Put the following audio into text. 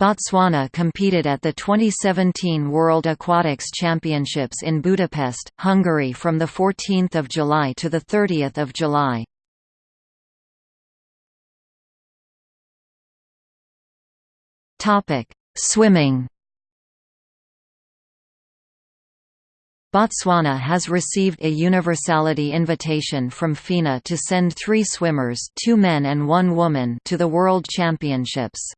Botswana competed at the 2017 World Aquatics Championships in Budapest, Hungary from 14 July to 30 July. Swimming Botswana has received a universality invitation from FINA to send three swimmers two men and one woman to the World Championships.